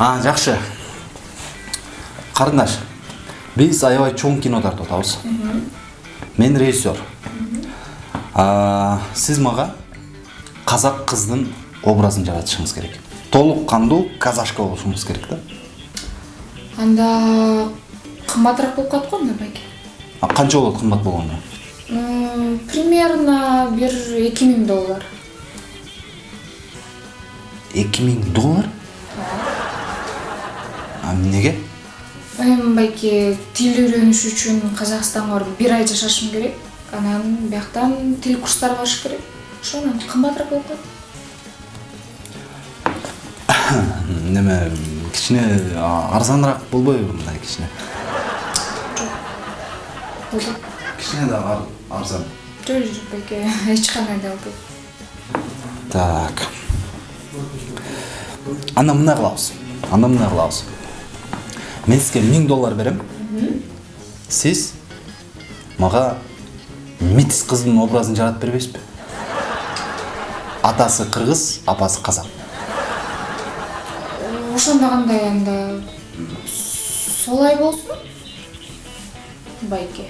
а жакшы карындаш биз аябай чоң кино тартып атабыз мен режиссер. А, сиз мага казак кыздын образын жаратышыңыз керек. Толук кандуу казашка болушуңуз керек да анда кымбатыраак болуп калат го анда байке А, канча болот кымбат болгондо М, примерно бир эки миң доллар. Эки миң доллар? А эмнеге эми байке тил үйрөнүш үчүн казакстанга барып бир ай жашашым керек. Анан бияктан тил курстарына барыш керек. Ошондон кымбатыраак болуп калат. Неме кичине арзаныраак болбойбу мындай кичине? Болду. Кичине да ар- арзан. Жок жок байке эч кандай да болбойт так. Анда мындай кылабыз. Анда мындай кылабыз. Мен сизге миң доллар берем. Сиз мага митис кыздын образын жаратып бербейсизби атасы кыргыз апасы казак ошондо кандай анда солай болсун байке.